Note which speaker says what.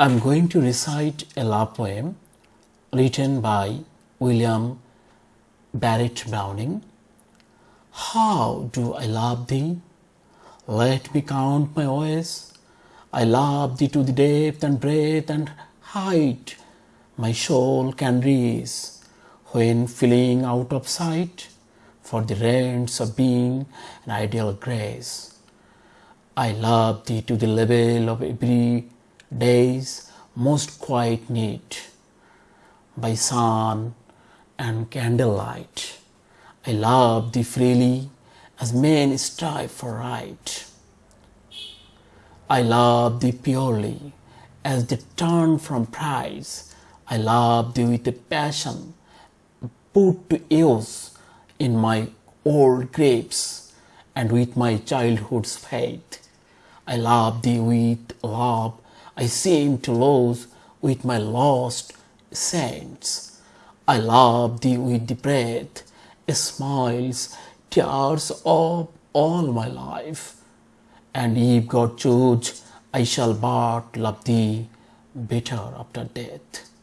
Speaker 1: I'm going to recite a love poem written by William Barrett Browning. How do I love thee? Let me count my ways. I love thee to the depth and breadth and height my soul can reach when feeling out of sight for the rents of being an ideal grace. I love thee to the level of every day's most quiet need. By sun and candlelight, I love thee freely as men strive for right. I love thee purely as they turn from prize. I love thee with a passion put to use in my old grapes and with my childhood's faith. I love thee with love I seem to lose with my lost saints. I love thee with the breath, smiles, tears of all my life. And if God choose, I shall but love thee better after death.